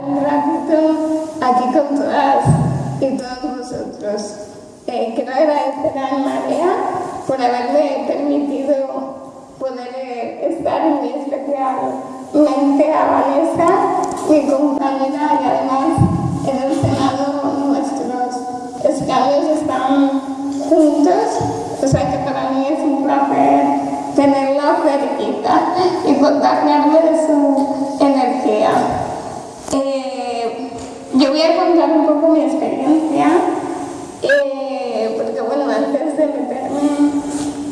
Un ratito aquí con todas y todos vosotros. Eh, quiero agradecer a María por haberme permitido poder eh, estar en mi especialmente a Vanessa, mi compañera, y además en el Senado nuestros escaños están juntos, o sea que para mí es un placer tenerla cerquita y contagiarme de su energía. Eh, yo voy a contar un poco mi experiencia, eh, porque bueno, antes de meterme,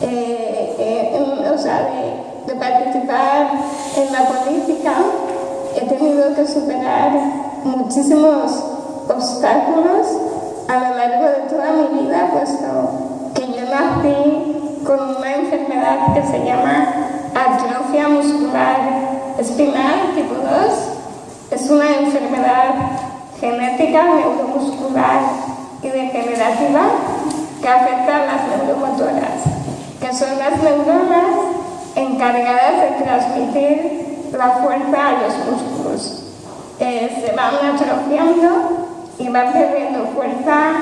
eh, o sea, de, de participar en la política, he tenido que superar muchísimos obstáculos a lo largo de toda mi vida, puesto que yo nací con una enfermedad que se llama atrofia muscular espinal tipo 2. Es una enfermedad genética neuromuscular y degenerativa que afecta a las neuromotoras, que son las neuronas encargadas de transmitir la fuerza a los músculos. Se van atrofiando y van perdiendo fuerza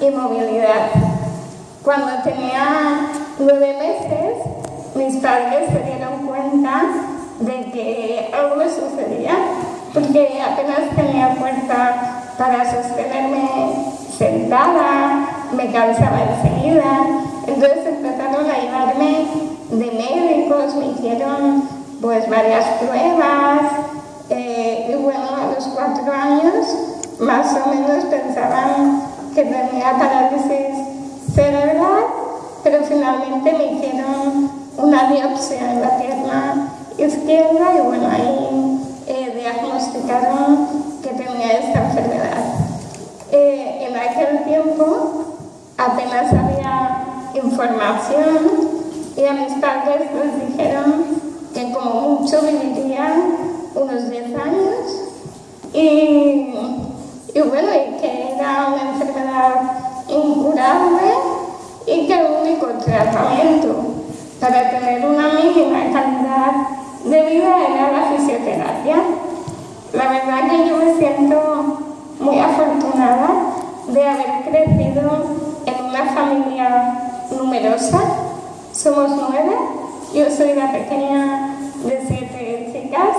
y movilidad. Cuando tenía nueve meses, mis padres se dieron cuenta de que algo sucedía, porque apenas tenía fuerza para sostenerme sentada, me cansaba enseguida, entonces empezaron a llevarme de médicos, me hicieron pues varias pruebas, eh, y bueno, a los cuatro años más o menos pensaban que tenía parálisis cerebral, pero finalmente me hicieron una biopsia en la pierna izquierda y bueno, ahí que tenía esta enfermedad. Eh, en aquel tiempo apenas había información y a mis padres les dijeron que como mucho vivirían unos 10 años y y bueno, y que era una enfermedad incurable y que el único tratamiento para tener una mínima calidad de vida era la fisioterapia. La verdad que yo me siento muy afortunada de haber crecido en una familia numerosa. Somos nueve, yo soy la pequeña de siete chicas,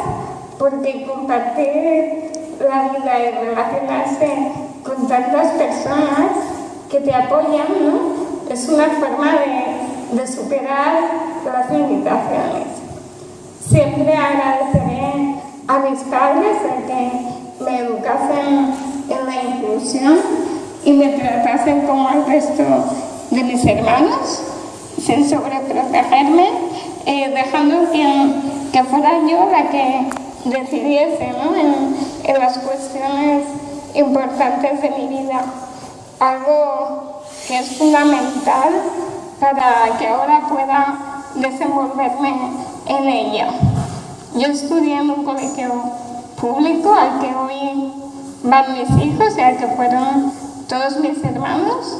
porque compartir la vida y relacionarse con tantas personas que te apoyan, ¿no? Es una forma de, de superar las limitaciones. Siempre agradeceré a mis padres el que me educasen en la inclusión y me tratasen como al resto de mis hermanos, sin sobreprotegerme, eh, dejando que, que fuera yo la que decidiese en las cuestiones importantes de mi vida. Algo que es fundamental para que ahora pueda desenvolverme en ella. Yo estudié en un colegio público al que hoy van mis hijos y al que fueron todos mis hermanos.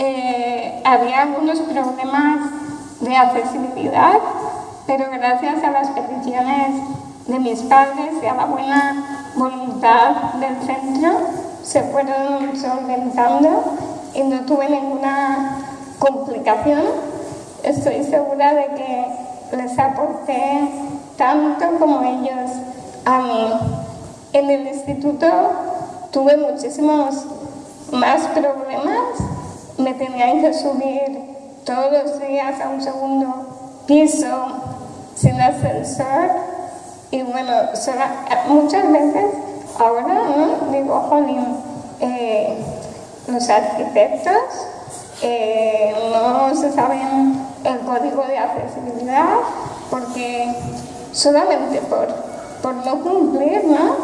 Eh, había algunos problemas de accesibilidad, pero gracias a las peticiones de mis padres y a la buena voluntad del centro se fueron solventando y no tuve ninguna complicación. Estoy segura de que les aporté tanto como ellos a mí. En el instituto tuve muchísimos más problemas. Me tenían que subir todos los días a un segundo piso sin ascensor y bueno, muchas veces ahora ¿no? digo, jolín, eh, los arquitectos eh, no se saben el código de accesibilidad porque solamente por, por no cumplir, ¿no?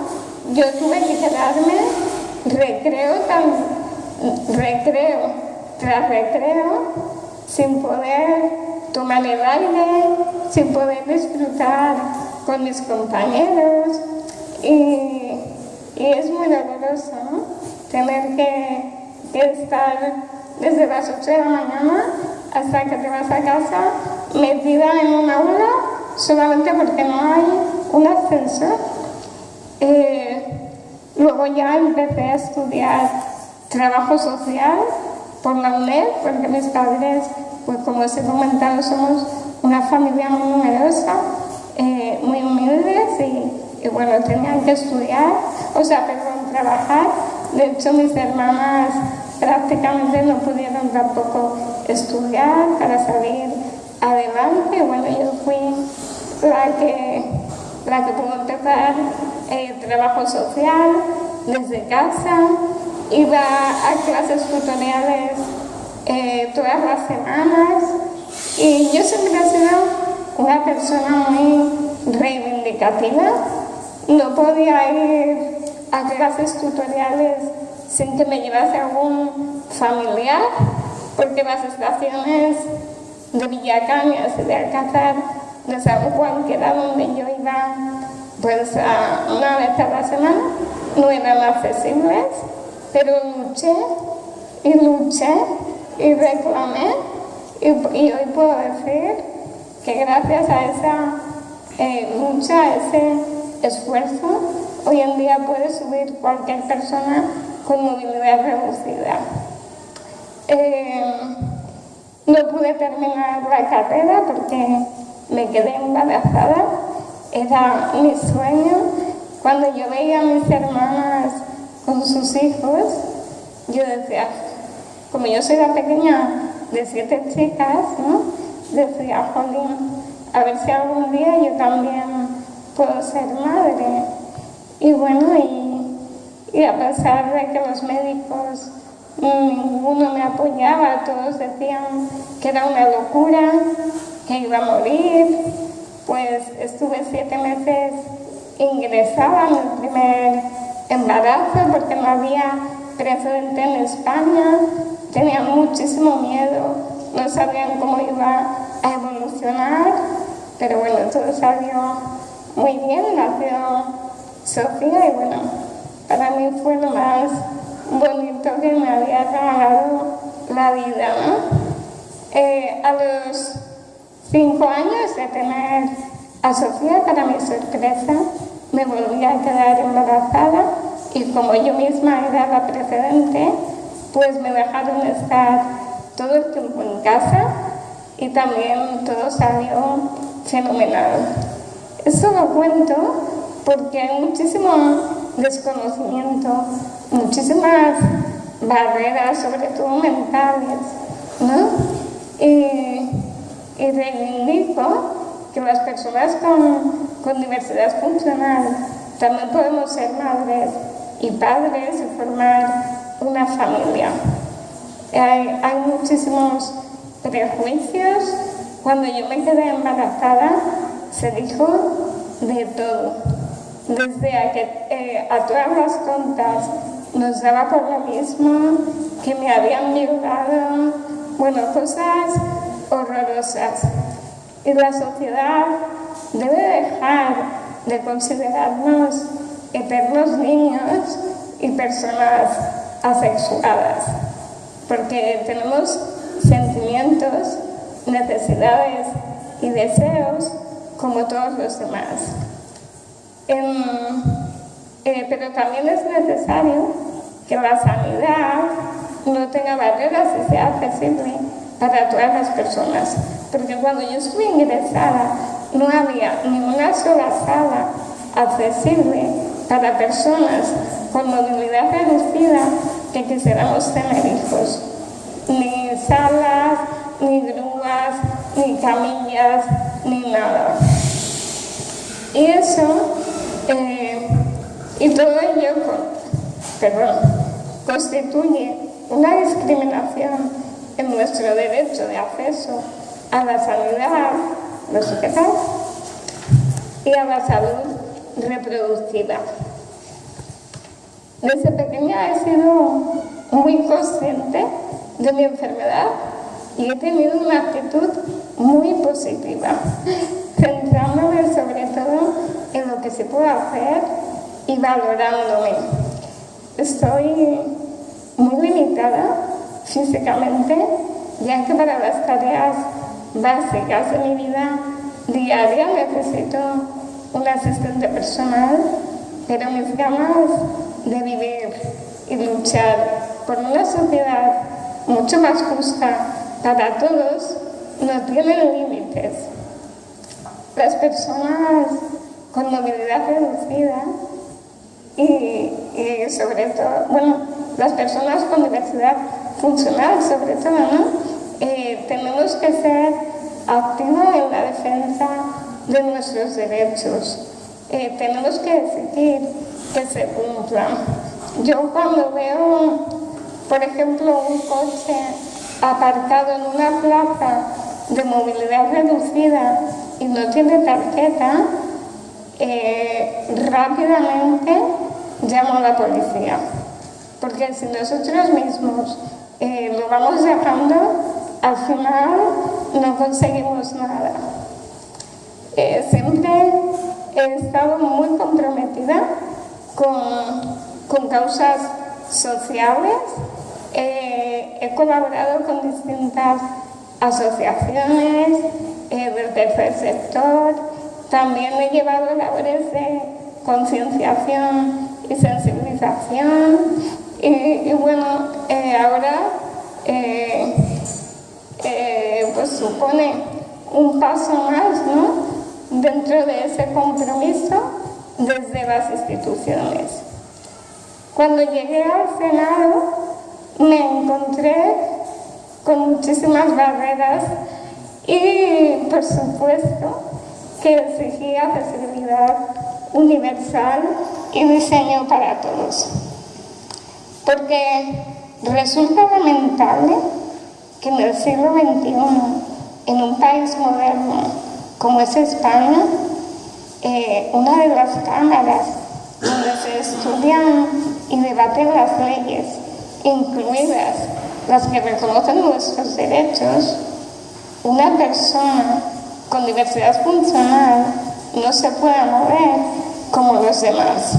Yo tuve que quedarme recreo, tan, recreo tras recreo sin poder tomar el aire, sin poder disfrutar con mis compañeros y, es muy doloroso tener que, estar desde las 8 de la mañana hasta que te vas a casa metida en un aula solamente porque no hay un ascensor. Eh, Luego ya empecé a estudiar trabajo social por la UNED, porque mis padres, pues como os he comentado, somos una familia muy numerosa, eh, muy humildes y, bueno, tenían que estudiar, o sea, perdón, trabajar. De hecho, mis hermanas prácticamente no pudieron tampoco estudiar para salir adelante. Bueno, yo fui la que, la que pudo empezar el trabajo social desde casa, iba a clases tutoriales eh, todas las semanas y yo siempre he sido una persona muy reivindicativa. No podía ir a clases tutoriales sin que me llevase algún familiar, porque las estaciones de Villacañas y de Alcázar de San Juan, que era donde yo iba pues una vez a la semana, no eran accesibles, pero luché y luché y reclamé y, hoy puedo decir que gracias a esa eh, lucha, a ese esfuerzo, hoy en día puede subir cualquier persona con movilidad reducida. Eh, no pude terminar la carrera porque me quedé embarazada, era mi sueño. Cuando yo veía a mis hermanas con sus hijos, yo decía, como yo soy la pequeña de siete chicas, ¿no? decía, jolín, a ver si algún día yo también puedo ser madre. Y bueno, y a pesar de que los médicos ninguno me apoyaba, todos decían que era una locura, que iba a morir, pues estuve siete meses ingresada en el primer embarazo porque no había precedente en España, tenía muchísimo miedo, no sabían cómo iba a evolucionar, pero bueno, todo salió muy bien, nació Sofía y bueno, para mí fue lo más bonito que me había regalado la vida, ¿no? Eh, a los cinco años de tener a Sofía, para mi sorpresa, me volví a quedar embarazada y como yo misma era la precedente, pues me dejaron estar todo el tiempo en casa y también todo salió fenomenal. Eso lo cuento porque hay muchísimo desconocimiento, muchísimas barreras, sobre todo mentales, ¿no? Y, y reivindico que las personas con, con diversidad funcional también podemos ser madres y padres y formar una familia. Hay, hay muchísimos prejuicios. Cuando yo me quedé embarazada, se dijo de todo desde que eh, a todas las contas nos daba por lo mismo, que me habían violado, bueno, cosas horrorosas. Y la sociedad debe dejar de considerarnos eternos niños y personas asexuadas, porque tenemos sentimientos, necesidades y deseos como todos los demás. Eh, pero también es necesario que la sanidad no tenga barreras y sea accesible para todas las personas. Porque cuando yo estuve ingresada no había ni una sola sala accesible para personas con movilidad reducida que quisiéramos tener hijos. Ni salas, ni grúas, ni camillas, ni nada. Y eso eh, y todo ello constituye una discriminación en nuestro derecho de acceso a la sanidad, no sé y a la salud reproductiva. Desde pequeña he sido muy consciente de mi enfermedad y he tenido una actitud muy positiva, centrándome sobre todo en lo que se puede hacer y valorándome. Estoy muy limitada físicamente, ya que para las tareas básicas de mi vida diaria necesito un asistente personal, pero mis ganas de luchar por una sociedad mucho más justa para todos no tienen límites. Las personas con movilidad reducida y, sobre todo, bueno, las personas con diversidad funcional sobre todo, ¿no? Eh, tenemos que ser activos en la defensa de nuestros derechos. Eh, tenemos que exigir que se cumplan. Yo cuando veo, por ejemplo, un coche aparcado en una plaza de movilidad reducida y no tiene tarjeta, eh, rápidamente llamo a la policía. Porque si nosotros mismos eh, lo vamos dejando, al final no conseguimos nada. Eh, siempre he estado muy comprometida con, con causas sociales, he colaborado con distintas asociaciones del tercer sector, también he llevado labores de concienciación y sensibilización y, bueno, eh, ahora eh, eh, pues supone un paso más ¿no? dentro de ese compromiso desde las instituciones. Cuando llegué al Senado me encontré con muchísimas barreras y por supuesto que exigía accesibilidad universal y diseño para todos. Porque resulta lamentable que en el siglo XXI, en un país moderno como es España, eh, una de las cámaras donde se estudian y debaten las leyes, incluidas las que reconocen nuestros derechos, una persona con diversidad funcional no se pueda mover como los demás.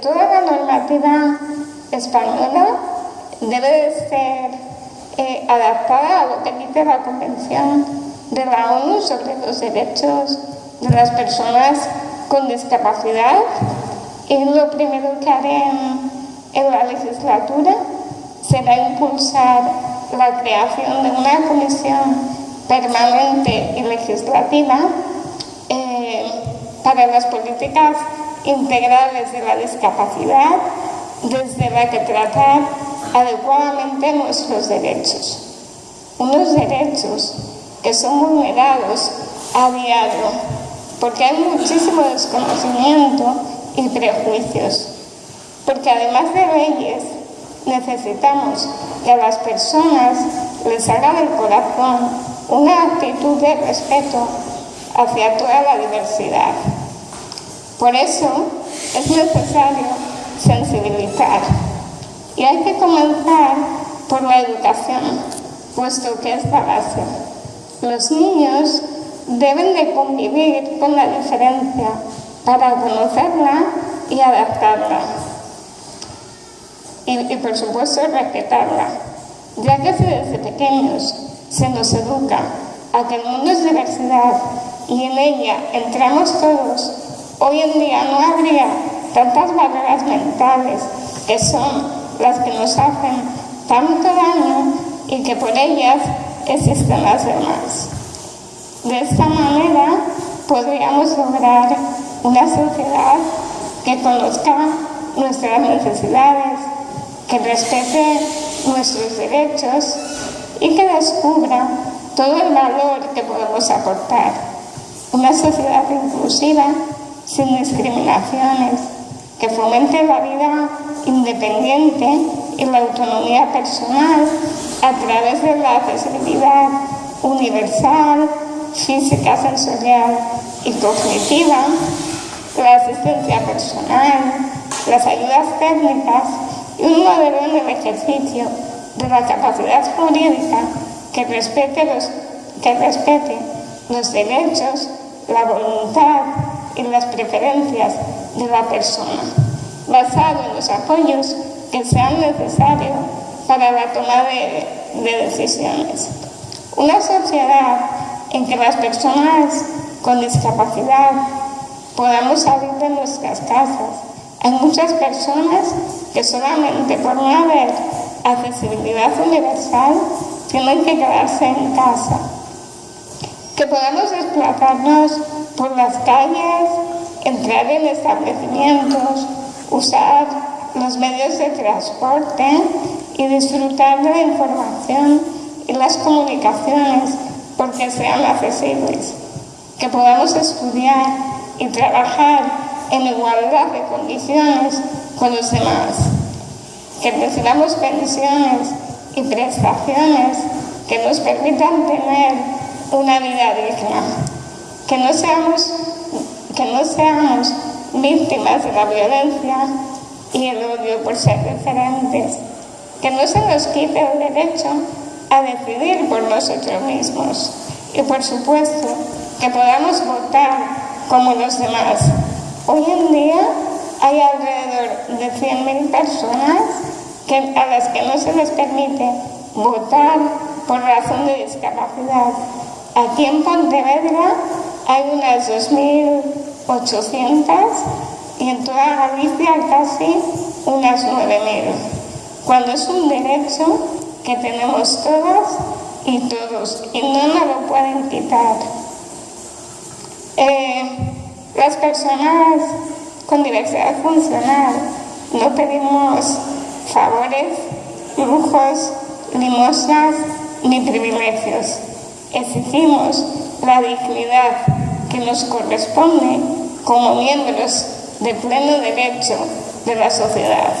Toda la normativa española debe ser eh, adaptada a lo que dice la Convención de la ONU sobre los derechos de las personas con discapacidad. Y lo primero que haré en la legislatura. Será impulsar la creación de una comisión permanente y legislativa eh, para las políticas integrales de la discapacidad, desde la que tratar adecuadamente nuestros derechos. Unos derechos que son vulnerados a diario, porque hay muchísimo desconocimiento y prejuicios, porque además de leyes, necesitamos que a las personas les hagan el corazón una actitud de respeto hacia toda la diversidad. Por eso es necesario sensibilizar y hay que comenzar por la educación, puesto que es la base. Los niños deben de convivir con la diferencia para conocerla y adaptarla. Y, y por supuesto respetarla, ya que si desde pequeños se nos educa a que el mundo es diversidad y en ella entramos todos, hoy en día no habría tantas barreras mentales que son las que nos hacen tanto daño y que por ellas existen las demás. De esta manera podríamos lograr una sociedad que conozca nuestras necesidades, que respete nuestros derechos y que descubra todo el valor que podemos aportar. Una sociedad inclusiva, sin discriminaciones, que fomente la vida independiente y la autonomía personal a través de la accesibilidad universal, física, sensorial y cognitiva, la asistencia personal, las ayudas técnicas y un modelo en el ejercicio de la capacidad jurídica que respete los, que respete los derechos, la voluntad y las preferencias de la persona, basado en los apoyos que sean necesarios para la toma de, de decisiones. Una sociedad en que las personas con discapacidad podamos salir de nuestras casas Hay muchas personas que solamente por no haber accesibilidad universal tienen que quedarse en casa. Que podamos desplazarnos por las calles, entrar en establecimientos, usar los medios de transporte y disfrutar de la información y las comunicaciones porque sean accesibles. Que podamos estudiar y trabajar en igualdad de condiciones con los demás. Que recibamos pensiones y prestaciones que nos permitan tener una vida digna. Que no seamos, que no seamos víctimas de la violencia y el odio por ser diferentes. Que no se nos quite el derecho a decidir por nosotros mismos. Y por supuesto, que podamos votar como los demás. Hoy en día hay alrededor de 100.000 personas que, a las que no se les permite votar por razón de discapacidad. Aquí en Pontevedra hay unas 2.800 y en toda Galicia casi unas 9.000, cuando es un derecho que tenemos todas y todos y no nos lo pueden quitar. Eh, las personas con diversidad funcional no pedimos favores, lujos, limosnas ni privilegios. Exigimos la dignidad que nos corresponde como miembros de pleno derecho de la sociedad.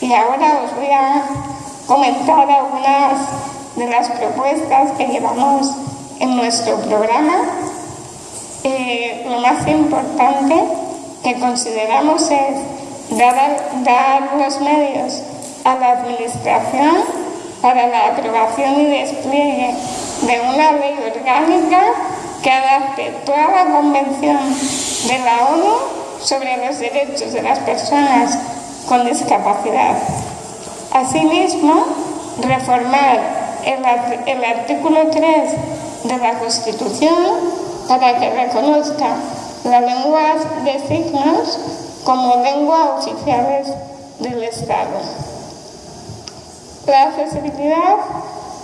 Y ahora os voy a comentar algunas de las propuestas que llevamos en nuestro programa. Eh, lo más importante que consideramos es dar, dar los medios a la Administración para la aprobación y despliegue de una ley orgánica que adapte toda la Convención de la ONU sobre los derechos de las personas con discapacidad. Asimismo, reformar el, artículo 3 de la Constitución para que reconozca las lenguas de signos como lenguas oficiales del Estado. La accesibilidad,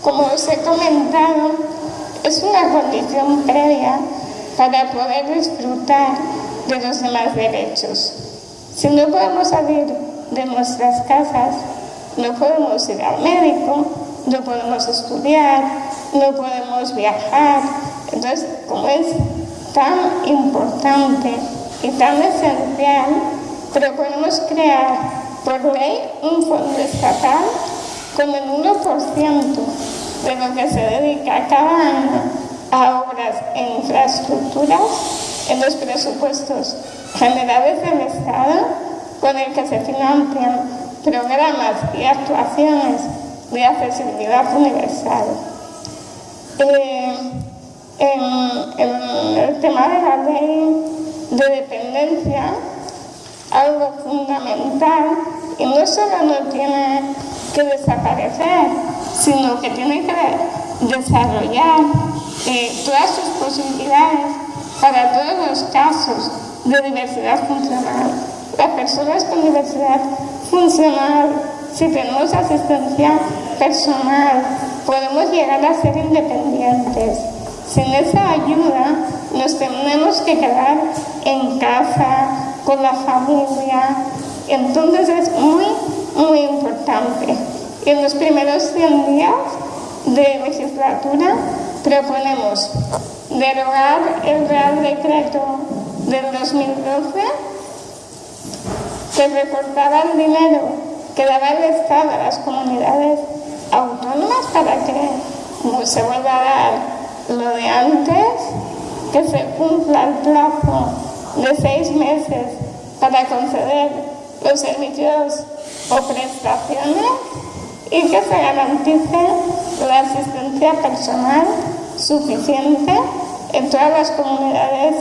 como os he comentado, es una condición previa para poder disfrutar de los demás derechos. Si no podemos salir de nuestras casas, no podemos ir al médico, no podemos estudiar, no podemos viajar. Entonces, como es tan importante y tan esencial, proponemos crear por ley un fondo estatal con el 1% de lo que se dedica cada año a obras e infraestructuras en los presupuestos generales del Estado, con el que se financian programas y actuaciones de accesibilidad universal. Eh, en, el tema de la ley de dependencia, algo fundamental, y no solo no tiene que desaparecer, sino que tiene que desarrollar eh, todas sus posibilidades para todos los casos de diversidad funcional. Las personas con diversidad funcional, si tenemos asistencia personal, podemos llegar a ser independientes. Sin esa ayuda nos tenemos que quedar en casa, con la familia. Entonces es muy muy importante. En los primeros 100 días de legislatura proponemos derogar el Real Decreto del 2012 que recortaba el dinero que daba el Estado a las comunidades autónomas para que se vuelva a dar lo de antes, que se cumpla el plazo de seis meses para conceder los servicios o prestaciones y que se garantice la asistencia personal suficiente en todas las comunidades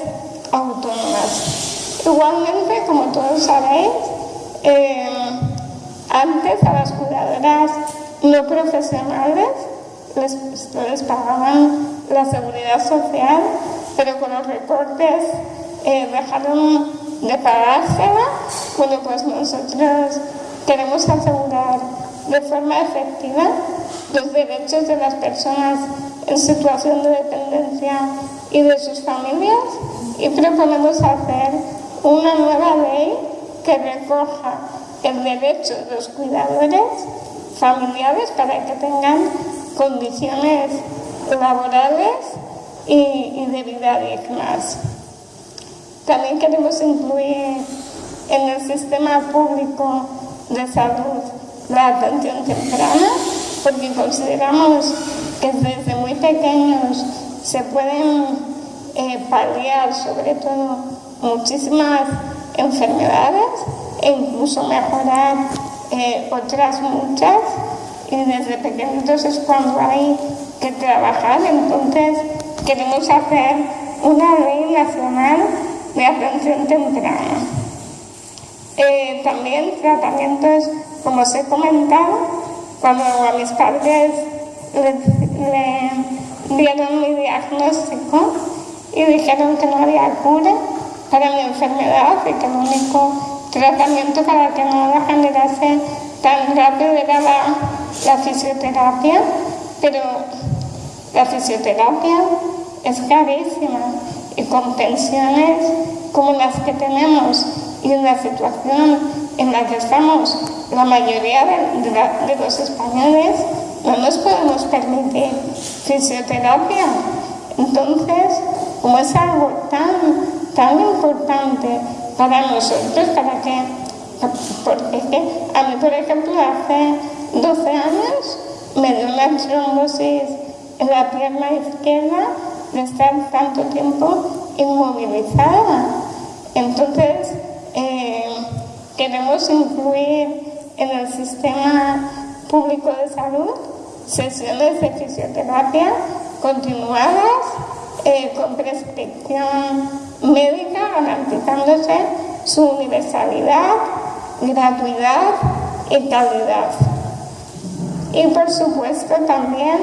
autónomas. Igualmente, como todos sabéis, eh, antes a las cuidadoras no profesionales les, les, pagaban la seguridad social, pero con los recortes eh, dejaron de pagársela Bueno, pues nosotros queremos asegurar de forma efectiva los derechos de las personas en situación de dependencia y de sus familias y proponemos hacer una nueva ley que recoja el derecho de los cuidadores familiares para que tengan condiciones laborales y, de vida dignas. También queremos incluir en el sistema público de salud la atención temprana, porque consideramos que desde muy pequeños se pueden eh, paliar sobre todo muchísimas enfermedades e incluso mejorar eh, otras muchas y desde pequeñitos es cuando hay que trabajar, entonces queremos hacer una ley nacional de atención temprana. Eh, también tratamientos, como os he comentado, cuando a mis padres le, dieron mi diagnóstico y dijeron que no había cura para mi enfermedad y que el único tratamiento para que no la generase tan rápido era la fisioterapia, pero la fisioterapia es carísima y con pensiones como las que tenemos y en la situación en la que estamos la mayoría de, los españoles, no nos podemos permitir fisioterapia. Entonces, como es algo tan, tan importante para nosotros, para que, porque a mí, por ejemplo, hace 12 años me dio una trombosis en la pierna izquierda de estar tanto tiempo inmovilizada. Entonces, eh, queremos incluir en el sistema público de salud sesiones de fisioterapia continuadas eh, con prescripción médica garantizándose su universalidad, gratuidad y calidad. Y por supuesto también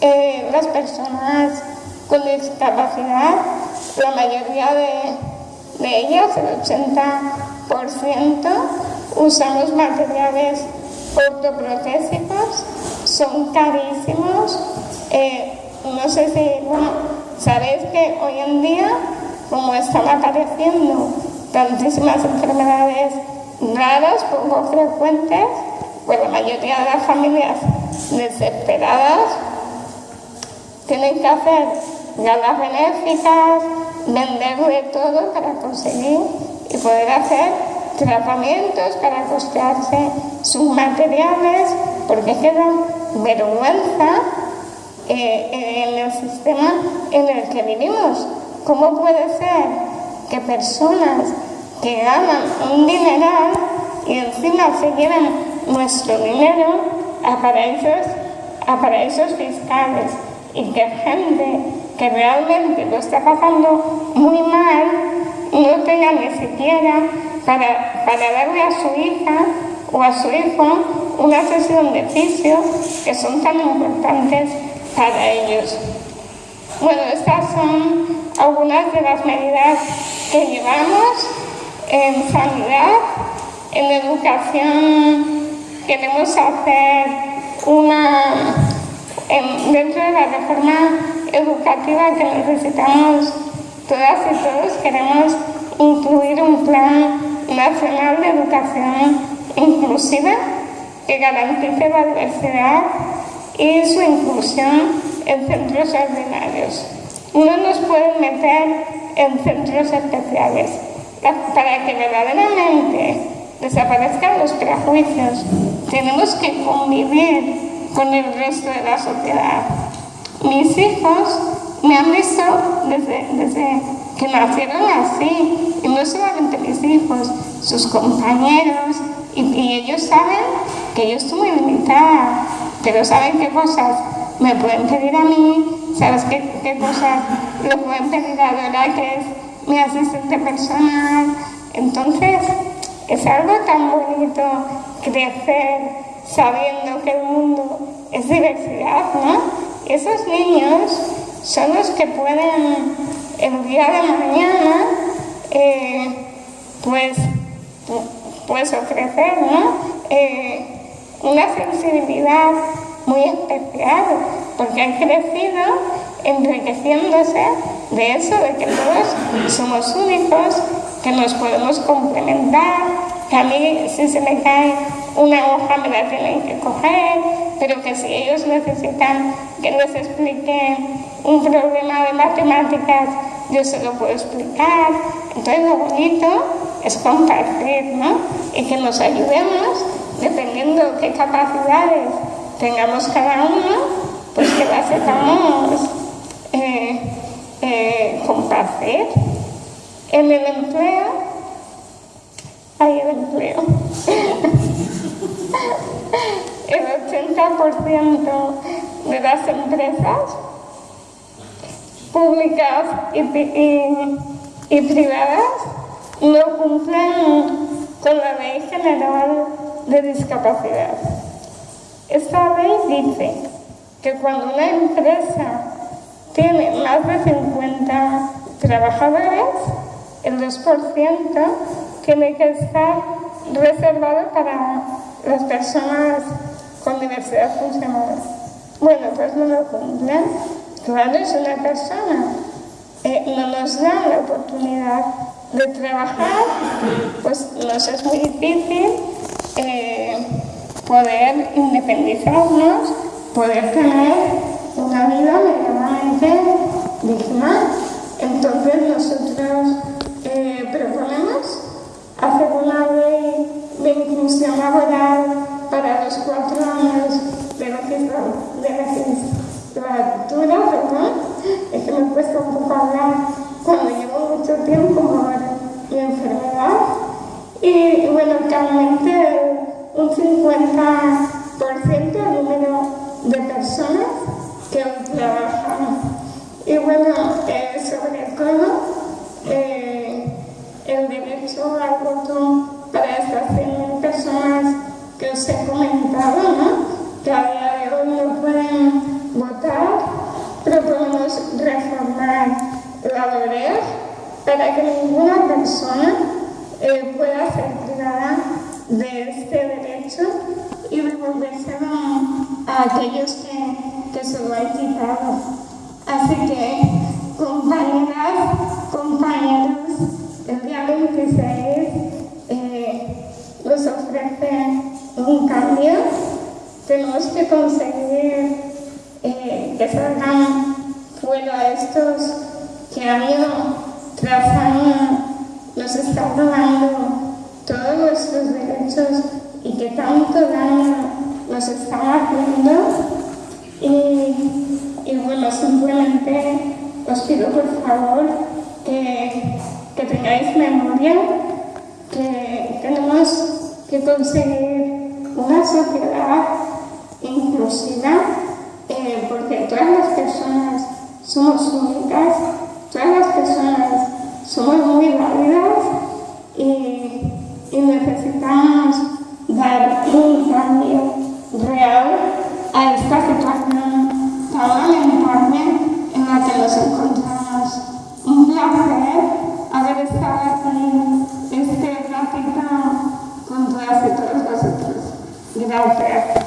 eh, las personas con discapacidad, la mayoría de, de ellas, el 80%, usamos materiales ortoprotésicos, son carísimos. Eh, no sé si, bueno, sabéis que hoy en día, como están apareciendo tantísimas enfermedades raras, poco frecuentes, pues la mayoría de las familias desesperadas tienen que hacer galas benéficas, vender de todo para conseguir y poder hacer tratamientos para costearse sus materiales, porque queda vergüenza eh, en el sistema en el que vivimos. ¿Cómo puede ser que personas que ganan un dineral y encima se llevan nuestro dinero a paraísos, a paraísos fiscales? y que gente realmente lo está pasando muy mal no tenga ni siquiera para, para darle a su hija o a su hijo una sesión de fisio que son tan importantes para ellos. Bueno, estas son algunas de las medidas que llevamos en sanidad, en educación queremos hacer una dentro de la reforma educativa que necesitamos todas y todos, queremos incluir un plan nacional de educación inclusiva que garantice la diversidad y su inclusión en centros ordinarios. No nos pueden meter en centros especiales. Para que verdaderamente desaparezcan los prejuicios, tenemos que convivir con el resto de la sociedad. Mis hijos me han visto desde, que nacieron así, y no solamente mis hijos, sus compañeros, y, ellos saben que yo estoy muy limitada, pero saben qué cosas me pueden pedir a mí, sabes qué, qué cosas le pueden pedir a Dora, que es mi asistente personal. Entonces, es algo tan bonito crecer sabiendo que el mundo es diversidad, ¿no? Esos niños son los que pueden el día de mañana, eh, pues, pues ofrecer. Eh, una sensibilidad muy especial, porque han crecido enriqueciéndose de eso, de que todos somos únicos, que nos podemos complementar, que a mí si se me cae una hoja me la tienen que coger, pero que si ellos necesitan que les explique un problema de matemáticas, yo se lo puedo explicar. Entonces lo bonito es compartir, ¿no? Y que nos ayudemos, dependiendo qué capacidades tengamos cada uno, pues que las sepamos eh, eh, compartir. En el empleo, hay el empleo. el 80% de las empresas públicas y, privadas no cumplen con la Ley General de Discapacidad. Esta ley dice que cuando una empresa tiene más de 50 trabajadores, el 2% tiene que estar reservado para las personas con diversidad funcional. Bueno, pues no lo cumplen. Claro, es una persona. Eh, no nos dan la oportunidad de trabajar, pues nos es muy difícil eh, poder independizarnos, poder tener una vida medianamente digna. Aquellos que, que se lo han quitado. Así que, compañeras, compañeros, el día 26 eh, nos ofrece un cambio. Tenemos que conseguir eh, que salgan fuera estos que año tras año nos están robando todos nuestros derechos y que tanto daño nos están haciendo. Y, y bueno, simplemente os pido por favor que, que tengáis memoria que tenemos que conseguir una sociedad inclusiva eh, porque todas las personas somos únicas, todas las personas somos muy válidas y, y necesitamos dar un cambio real a esta situación tan lamentable en la que nos encontramos. Un placer haber estado aquí este ratito con todas y todos vosotros. Gracias.